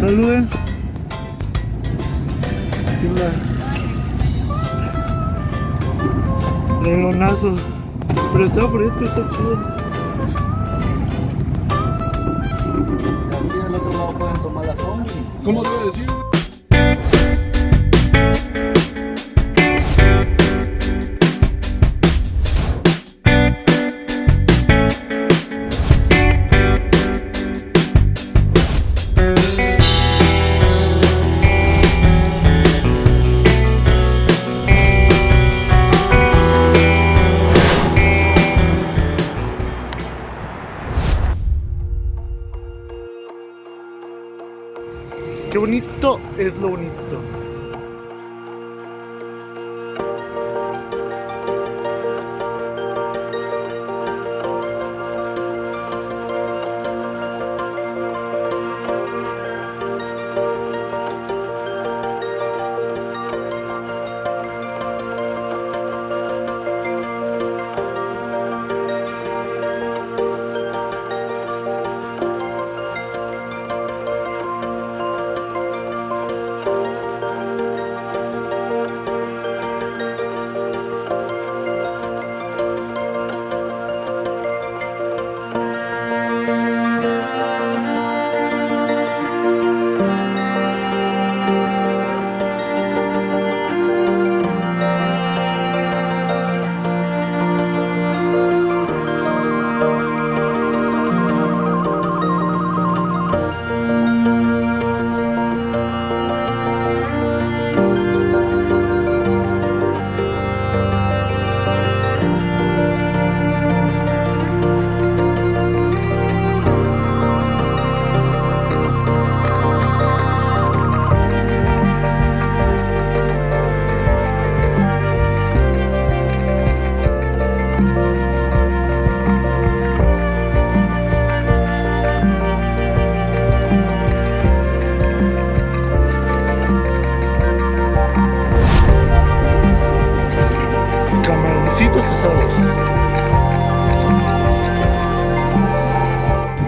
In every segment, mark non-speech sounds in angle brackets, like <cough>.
saluden. Leonazo. Pero está fresco, está chido. Aquí del otro lado pueden tomar la combi. ¿Cómo debe decir? Qué bonito es lo bonito.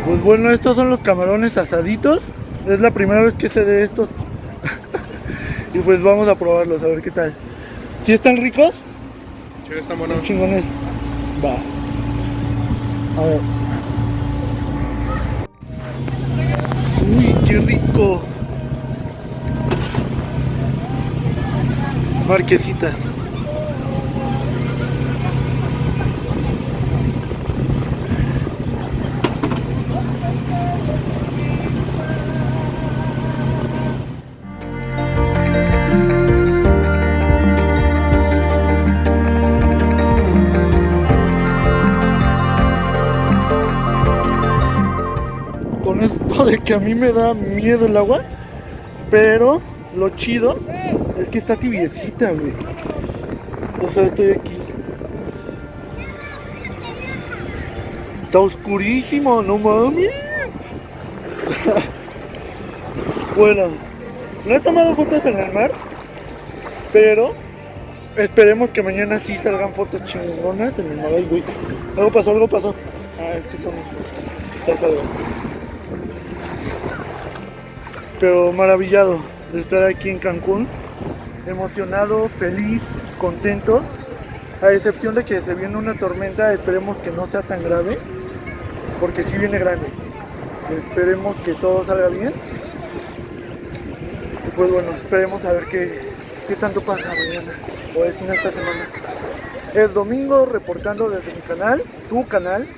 Pues bueno, estos son los camarones asaditos. Es la primera vez que sé de estos. <laughs> y pues vamos a probarlos, a ver qué tal. ¿Sí están ricos? Sí. Chingones. Va. A ver. Uy, qué rico. Marquesitas. <laughs> de que a mí me da miedo el agua, pero lo chido es que está tibiecita, güey. O sea, estoy aquí. Está oscurísimo, no mames. <laughs> bueno, no he tomado fotos en el mar, pero esperemos que mañana sí salgan fotos chingonas en el mar. Güey. Algo pasó, algo pasó. Ah, es que son... Pero maravillado de estar aquí en Cancún, emocionado, feliz, contento, a excepción de que se viene una tormenta, esperemos que no sea tan grave, porque sí viene grande. Esperemos que todo salga bien. Y pues bueno, esperemos a ver qué, qué tanto pasa mañana o en esta semana. Es domingo reportando desde mi canal, tu canal.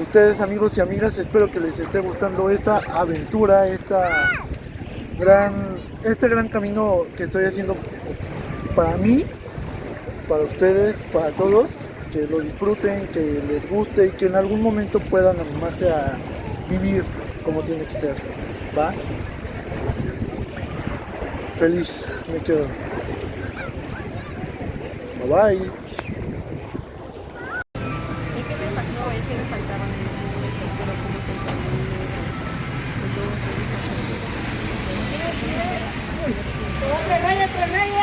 Ustedes amigos y amigas, espero que les esté gustando esta aventura, esta este gran camino que estoy haciendo para mí, para ustedes, para todos, que lo disfruten, que les guste y que en algún momento puedan animarse a vivir como tiene que ser, ¿va? Feliz me quedo. Bye bye. Reyes.